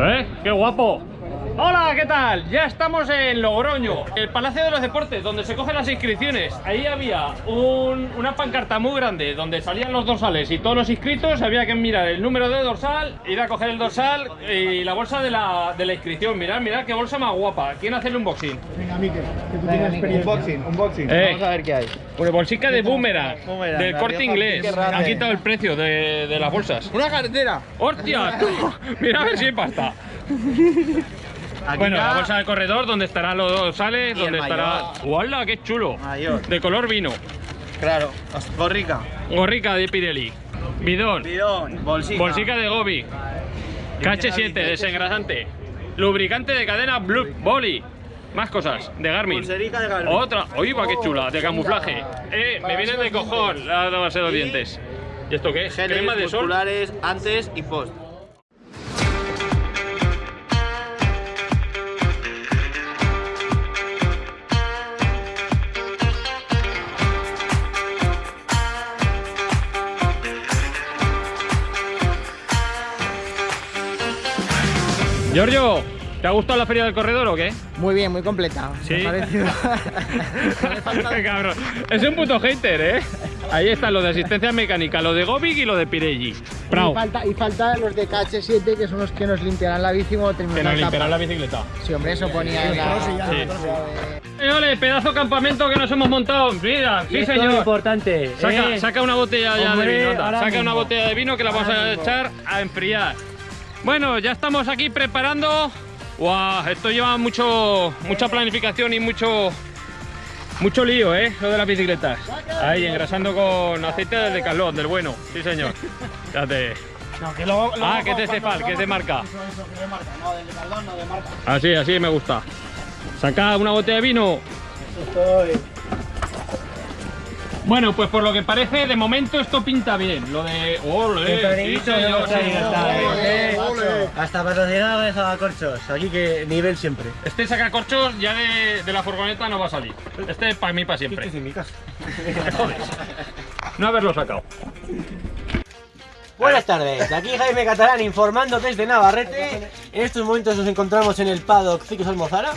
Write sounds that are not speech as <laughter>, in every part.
¿Eh? ¡Qué guapo! Hola, ¿qué tal? Ya estamos en Logroño, el Palacio de los Deportes, donde se cogen las inscripciones. Ahí había un- una pancarta muy grande donde salían los dorsales y todos los inscritos. Había que mirar el número de dorsal, ir a coger el dorsal y la bolsa de la, de la inscripción. Mirad, mirad qué bolsa más guapa. ¿Quién hace el unboxing? Venga, Miquel, que tú tienes experiencia. Unboxing, unboxing. Eh, Vamos a ver qué hay. Pues bolsica de boomerang, Boomerang, del corte inglés. Han quitado el precio de, de las bolsas. Una cartera. ¡Hostia! <laughs> <laughs> Mira a ver si hay pasta. Aquí Bueno, está la bolsa de corredor, donde estarán los dorsales, Y donde estará. ¡Hola, qué chulo! Mayor. De color vino. Claro, gorrica. Gorrica de Pirelli. Bidón. Bidón, bolsica. Bolsica de Gobi. KH7, desengrasante. Lubricante de cadena Blue Boli. Más cosas, de Garmin. De Garmin. Otra, oye, va qué chula, de camuflaje. Eh, me vienen de cojón la base de los dientes. ¿Y esto qué es? Crema de sol. antes y post. Giorgio, ¿te ha gustado la feria del corredor o qué? Muy bien, muy completa. Sí. Me ha parecido. <laughs> Qué cabrón. Es un puto hater, ¿eh? Ahí están los de asistencia mecánica, lo de Gobic y lo de Pirelli. y, Bravo. falta, y falta los de KH7, que son los que nos limpiarán la bici cuando Que nos limpiarán la bicicleta. Sí, hombre, eso ponía en la... Sí. Eh, Eh, ole, pedazo de campamento que nos hemos montado. Mira, sí, esto es señor. importante. Saca, ¿eh? saca una botella ya Hombre, de vino, anda. Saca mismo. una botella de vino que la vamos Ahora a mismo. echar a enfriar. Bueno, ya estamos aquí preparando. Guau, esto lleva mucho, mucha planificación y mucho, mucho lío, ¿eh? Lo de las bicicletas. Ahí, engrasando con aceite de Decathlon, del bueno. Sí, señor. Fíjate. Ah, que es de Cefal, que es de marca. No, del no de marca. Así, así me gusta. Saca una botella de vino. Bueno, pues por lo que parece, de momento esto pinta bien. Lo de. ¡Ole! Sí, señor, esta vez, Ole. ¿eh? Hasta patrocinado de Zabacorchos. Aquí que nivel siempre. Este sacacorchos ya de, de la furgoneta no va a salir. Este es para mí para siempre. en mi casa. No haberlo sacado. Buenas tardes, aquí Jaime Catalán informando desde Navarrete. En estos momentos nos encontramos en el paddock Ciclos Almozara.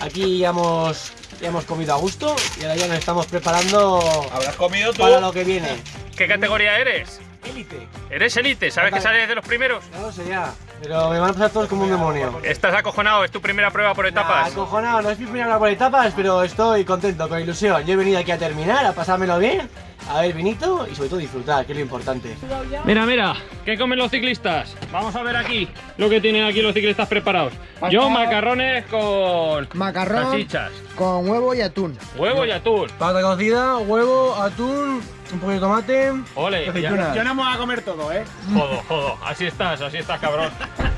Aquí ya hemos, ya hemos comido a gusto y ahora ya nos estamos preparando ¿Habrás comido tú? para lo que viene. ¿Qué categoría eres? Élite. ¿Eres elite? ¿Sabes que sales de los primeros? No lo sé ya, pero me van a pasar todos como un demonio. ¿Estás acojonado? ¿Es tu primera prueba por Nah, etapas? acojonado, no es mi primera por etapas, pero estoy contento, con ilusión. Yo he venido aquí a terminar, a pasármelo bien, a ver vinito y sobre todo disfrutar, que es lo importante. Mira, mira, ¿qué comen los ciclistas? Vamos a ver aquí lo que tienen aquí los ciclistas preparados. Yo macarrones con Macarrón salchichas, con huevo y atún. huevo y atún. Pata cocida, huevo, atún, un poco de tomate. Ole, ya-. Yo no me voy a comer todo, ¿eh? jodo, jodo, así estás, así estás, cabrón.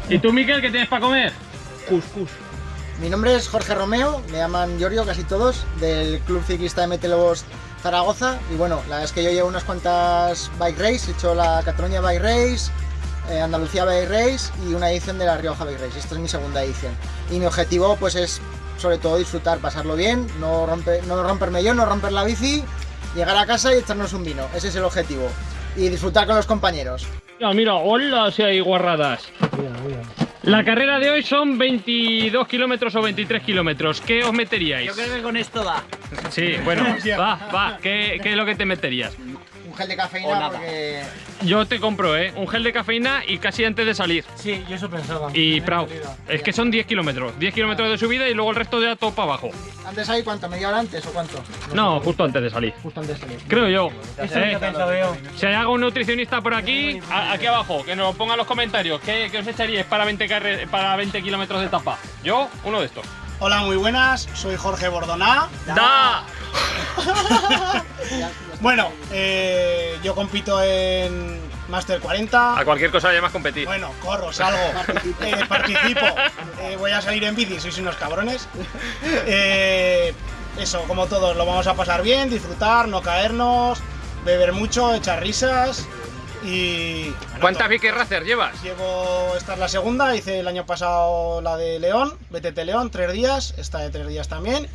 ¿Y tú, Miquel, qué tienes para comer? Cuscús. Mi nombre es Jorge Romeo, me llaman Giorgio casi todos, del Club Ciclista MT Lobos Zaragoza. Y bueno, la verdad es que yo llevo unas cuantas bike race, he hecho la Cataluña Bike Race, eh, Andalucía Bike Race y una edición de la Rioja Bike Race. Esta es mi segunda edición. Y mi objetivo pues es sobre todo disfrutar, pasarlo bien, no, romper, no romperme yo, no romper la bici, llegar a casa y echarnos un vino. Ese es el objetivo. Y disfrutar con los compañeros. Mira, mira, hola si hay guarradas. La carrera de hoy son 22 kilómetros o 23 kilómetros. ¿Qué os meteríais? que con esto va. Sí, bueno, <laughs> va, va. ¿Qué, qué es lo que te meterías? Gel de cafeína porque Yo te compro, ¿eh? Un gel de cafeína y casi antes de salir. Sí, yo eso pensaba. Y Prau. Es que son 10 kilómetros. 10 kilómetros de subida y luego el resto ya todo para abajo. antes ahí cuánto, media hora antes o cuánto? No, justo antes de salir. Justo antes de salir. Creo yo. Eso Eh, yo. Si hay algún nutricionista por aquí, aquí abajo, que nos ponga en los comentarios. ¿Qué, qué os echaríais para 20, carre- para 20 kilómetros de etapa? Yo, uno de estos. Hola, muy buenas, soy Jorge Bordoná. ¡Da! <laughs> Bueno, eh, yo compito en Master 40. A cualquier cosa llamas competir. Bueno, corro, salgo, <laughs> eh, participo, eh, voy a salir en bici, sois unos cabrones. Eh, eso, como todos, lo vamos a pasar bien, disfrutar, no caernos, beber mucho, echar risas y... bueno, ¿Cuántas. Vicky Racer llevas? Llevo, esta es la segunda, hice el año pasado la de León, BTT León, tres días, esta de tres días también,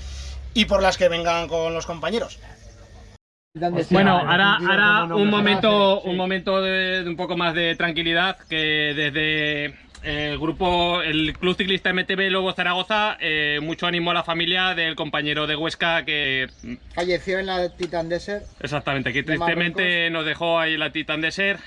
y por las que vengan con los compañeros. Bueno, ahora, ahora un momento, un momento de, de un poco más de tranquilidad que desde el grupo, el Club Ciclista MTB Lobo Zaragoza, eh, mucho ánimo a la familia del compañero de Huesca que Falleció en la Titan Desert. Exactamente, que De tristemente nos dejó ahí la Titan Desert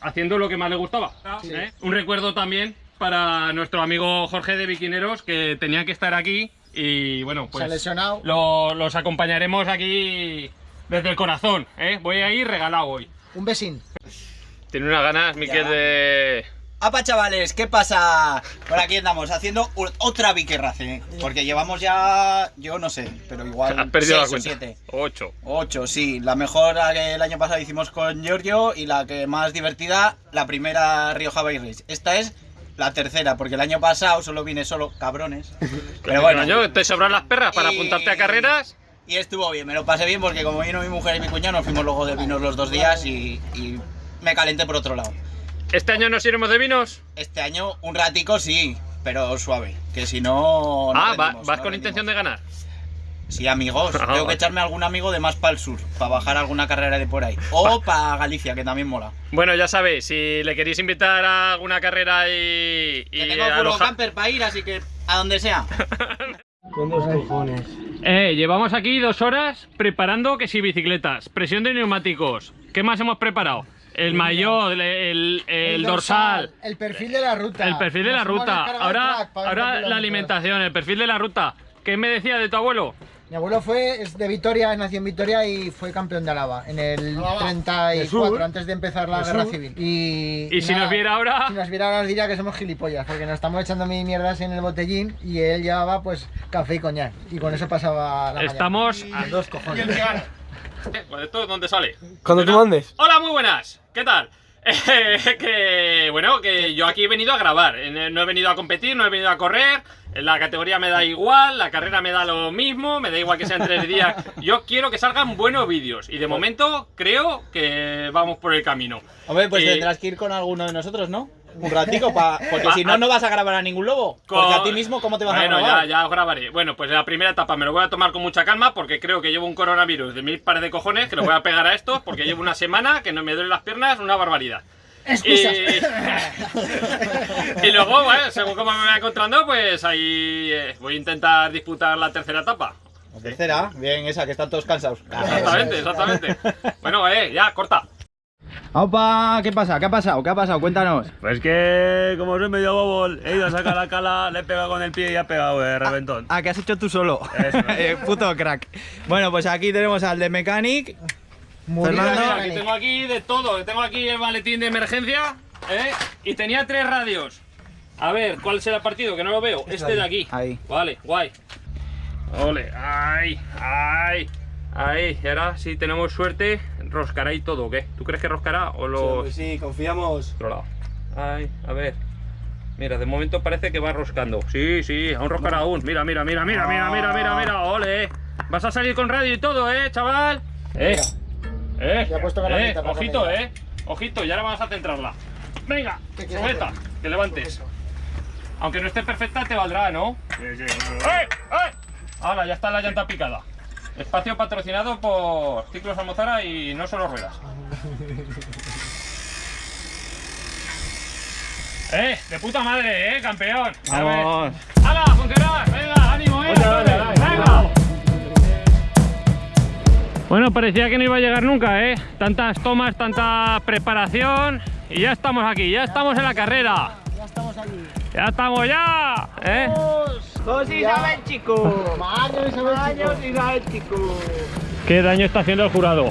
haciendo lo que más le gustaba. Sí. ¿eh? Un recuerdo también para nuestro amigo Jorge de Biquineros, que tenía que estar aquí y bueno, Se ha pues lesionado. lo- los acompañaremos aquí desde el corazón. ¿eh? Voy a ir regalado hoy. Un besín. Tiene unas ganas, Miquel, de... ¡Apa, chavales! ¿Qué pasa? Por aquí andamos haciendo otra Vicky Race. Porque llevamos ya, yo no sé, pero igual <laughs> Has perdido la seis o cuenta. siete. Ocho. Ocho, sí. La mejor la que el año pasado hicimos con Giorgio y la que más divertida, la primera Rioja Bay Race. Esta es la tercera, porque el año pasado solo vine solo cabrones. <laughs> Pero bueno, Coño, ¿te sobran las perras para Y- apuntarte a carreras? y estuvo bien, me lo pasé bien porque como vino mi mujer y mi cuñado, nos fuimos luego de vinos los dos días y, y me calenté por otro lado. ¿Este año nos iremos de vinos? Este año un ratico sí, pero suave, que si no... no ah, va- vas no con rendimos. intención de ganar. Sí, amigos, Ah, tengo que echarme algún amigo de más para el sur, para bajar alguna carrera de por ahí. O para Galicia, que también mola. Bueno, ya sabéis, si le queréis invitar a alguna carrera y, y Que tengo aloja- camper para ir, así que a donde sea. <laughs> Con dos cojones. Eh, llevamos aquí dos horas preparando que si bicicletas, presión de neumáticos. ¿Qué más hemos preparado? El maillot, el, el- el dorsal, El perfil de la ruta. el perfil de Nos la ruta. Ahora, ahora la alimentación, el perfil de la ruta. ¿Qué me decía de tu abuelo? Mi abuelo fue es de Vitoria, nació en Vitoria y fue campeón de Álava en el Álava. 34, sur. antes de empezar la De guerra sur. civil. Y, Y si nada, nos viera ahora, Si nos viera ahora diría que somos gilipollas, porque nos estamos echando mil mierdas en el botellín y él llevaba pues café y coñac. Y con eso pasaba la mañana. estamos a dos cojones. Eh, <laughs> pues ¿Esto dónde sale? Cuando tú Bueno, mandes. Hola, muy buenas. ¿Qué tal? <laughs> Eh, que bueno, que yo aquí he venido a grabar. Eh, No he venido a competir, no he venido a correr. La categoría me da igual, la carrera me da lo mismo, me da igual que sean tres días. <laughs> Yo quiero que salgan buenos vídeos y de momento creo que vamos por el camino. Hombre, pues Y- tendrás que ir con alguno de nosotros, ¿no? Un ratico, pa... porque Ah, si ah. no, no vas a grabar a ningún lobo. Porque Con- a ti mismo, ¿cómo te vas bueno, a grabar? ya, ya os grabaré. Bueno, pues la primera etapa me lo voy a tomar con mucha calma porque creo que llevo un coronavirus de mil pares de cojones que lo voy a pegar a esto porque llevo una semana que no me duelen las piernas, una barbaridad. Y, <laughs> y luego, bueno, según como me vaya encontrando, pues ahí eh, voy a intentar disputar la tercera etapa. La tercera, bien, esa, que están todos cansados. Exactamente, <laughs> exactamente. Bueno, eh, ya, corta. Opa, ¿qué pasa? ¿Qué ha pasado? ¿Qué ha pasado? Cuéntanos. Pues que, como soy medio bobo, he ido a sacar la cala, le he pegado con el pie y ha pegado de reventón. Ah, que has hecho tú solo. Eso. <laughs> Eh, Puto crack. Bueno, pues aquí tenemos al de Mechanic. Fernando. Mira, que tengo aquí de todo. Tengo aquí el maletín de emergencia, ¿eh? Y tenía tres radios. A ver, ¿cuál será el partido? Que no lo veo. Este de aquí. Ahí. Vale, guay. Ole, ay, ay, ay. Y ahora, si tenemos suerte, roscará y todo, ¿o qué? ¿Tú crees que roscará o lo...? Pues sí, confiamos. otro lado. Ay, a ver. Mira, de momento parece que va roscando. Sí, sí, aún roscará aún. Mira, mira, mira, mira, mira, mira, mira, mira. Ole. Vas a salir con radio y todo, ¿eh, chaval? Eh. Eh. Ya puesto eh. Ojito, eh. Ojito, y ahora vamos a centrarla. Venga, ¿Qué quieres sujeta, que levantes. Aunque no esté perfecta, te valdrá, ¿no? Sí, sí, ¡Eh! ¡Eh! Ahora, ya está la llanta picada. Espacio patrocinado por Ciclos Almozara y no solo ruedas. <laughs> ¡Eh! ¡De puta madre, eh, campeón! A ver. Vamos. ¡Hala, funcionar! ¡Venga, ánimo, eh! ¡Venga! Bueno, parecía que no iba a llegar nunca, ¿eh? Tantas tomas, tanta preparación y ya estamos aquí, ya estamos en la carrera. Ya estamos aquí. ¡Ya estamos ya! ¿Eh? Dos Isabel, chico. Maño, Isabel, Isabel, chico. ¿Qué daño está haciendo el jurado?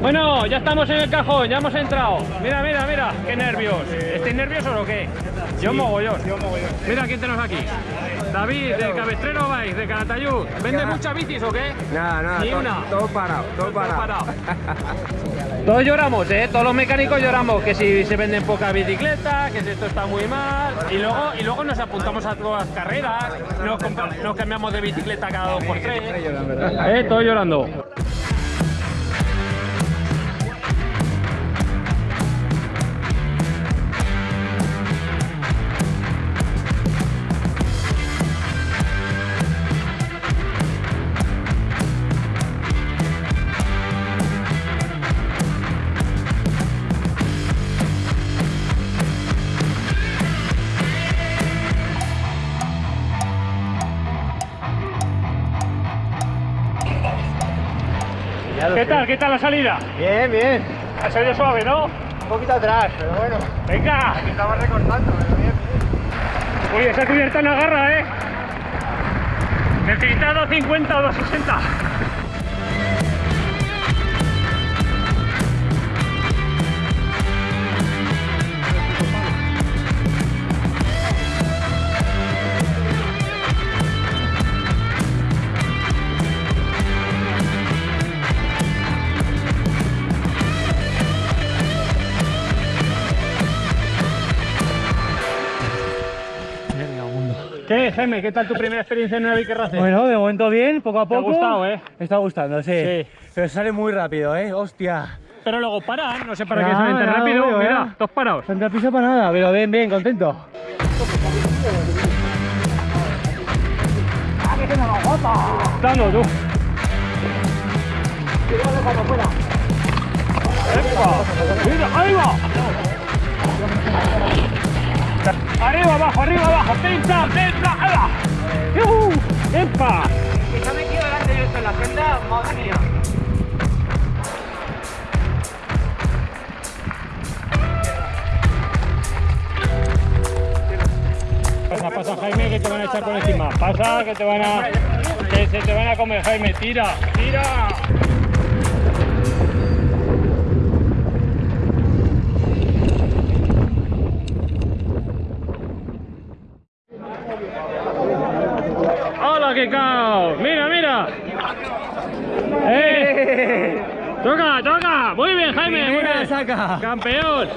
Bueno, ya estamos en el cajón, ya hemos entrado. Mira, mira, mira, qué nervios. ¿Estáis nerviosos o qué? Yo mogollón. Yo mogollón. Mira quién tenemos aquí. David, de Cabestrero Bike, de Calatayud. ¿Vende muchas bicis o qué? Nada, nada. Ni todo, una. todo parado, todo parado. <laughs> Todos lloramos, ¿eh? Todos los mecánicos lloramos que si se venden pocas bicicletas, que si esto está muy mal. Y luego, y luego nos apuntamos a todas las carreras, nos, cambiamos de bicicleta cada dos por tres. ¿Eh? Todos llorando. ¿Qué tal? ¿Qué tal la salida? Bien, bien. Ha salido suave, ¿no? Un poquito atrás, pero bueno. Venga. Estamos recortando, pero bien. Uy, esa cubierta no agarra, ¿eh? Necesita 250 o 260. Jaime? ¿Qué tal tu primera experiencia en una Bike Racer? Bueno, de momento bien, poco a ¿Te ha poco. gustado, eh? Me está gustando, sí. Sí. Pero sale muy rápido, eh. Hostia. Pero luego paran, no sé para qué salen tan rápido. veo, Mira, dos parados. Tanta prisa para nada, pero bien, bien, contento. Dando tú. ¡Epa! ¡Mira, ahí va! Arriba, abajo, arriba, abajo. ¡Epa! Que se ha metido delante de esto en la agenda, madre mía. Pasa, pasa, Jaime, que te van a echar por encima. Pasa, que te van a... Que se te van a comer, Jaime. Tira, tira. ¡Hola, qué caos! ¡Mira, mira! ¡Eh! ¡Toca, toca! Muy bien, Jaime. Muy ¡Campeón!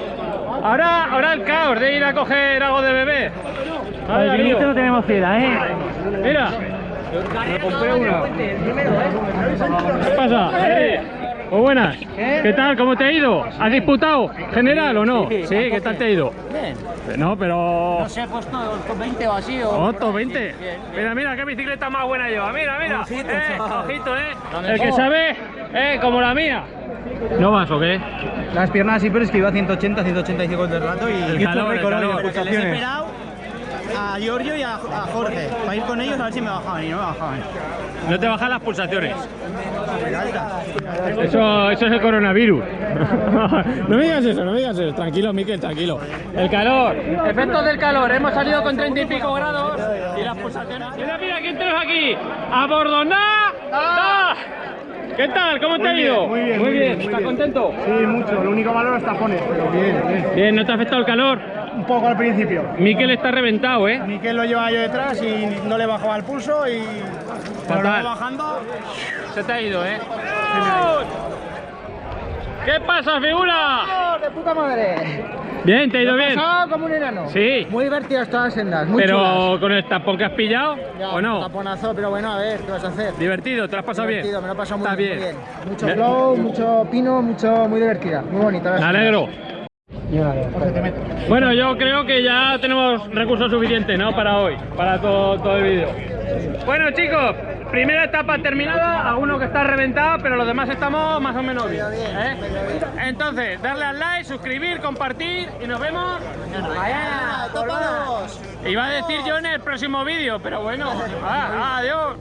Ahora, ahora el caos de ir a coger algo de bebé. A ver, Darío. no tenemos fiera, eh. Mira. Me compré una. ¿Qué pasa? Eh, Muy buenas. ¿Qué tal? ¿Cómo te ha ido? ¿Has disputado general o no? Sí, ¿qué tal te ha ido? Bien. No, pero... No sé, pues no, con 20 o así. O top 20. Mira, mira, qué bicicleta más buena lleva. Mira, mira. eh, ojito, eh. El que sabe, eh, como la mía. ¿No vas o qué? Las piernas sí, pero es que iba a 180, 185 del rato y El calor, el de calor. Les he esperado a Giorgio y a, a Jorge para ir con ellos a ver si me bajaban y no me bajaban. No te bajan las pulsaciones. Eso, eso es el coronavirus. <laughs> no me digas eso, no me digas eso. Tranquilo, Miquel, tranquilo. El calor. Efectos del calor. Hemos salido con 30 y pico grados y las pulsaciones. Mira, mira, ¿quién tenemos aquí? ¡A Bordoná! ¡Ah! ¿Qué tal? ¿Cómo te ha ido? muy bien, muy bien, ¿Estás bien. contento? Sí, mucho. Lo único malo los tapones, pero bien, bien. Bien, ¿no te ha afectado el calor? Un poco al principio. Miquel está reventado, ¿eh? Miquel lo llevaba yo detrás y no le bajaba el pulso y... Pero Fatal. bajando... Se te ha ido, ¿eh? ¿Qué pasa, figura? ¡De puta madre! Bien, ¿te ha ido bien? Como un enano. Sí. Muy divertidas todas las sendas, muy Pero chulas. con el tapón que has pillado, Ya, ¿o no? Taponazo, pero bueno, a ver, ¿qué vas a hacer? Divertido, ¿te lo has pasado Divertido, bien? me lo he pasado muy Está bien, bien. muy bien. Mucho flow, mucho pino, mucho, muy divertida, muy bonita. Me alegro. Bueno, yo creo que ya tenemos recursos suficientes, ¿no? Para hoy, para todo, todo el vídeo. Bueno, chicos, primera etapa terminada, alguno que está reventado, pero los demás estamos más o menos bien. ¿eh? Entonces, darle al like, suscribir, compartir y nos vemos. ¡Vaya, todos! Iba a decir yo en el próximo vídeo, pero bueno, ah, adiós.